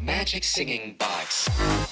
Magic Singing Box.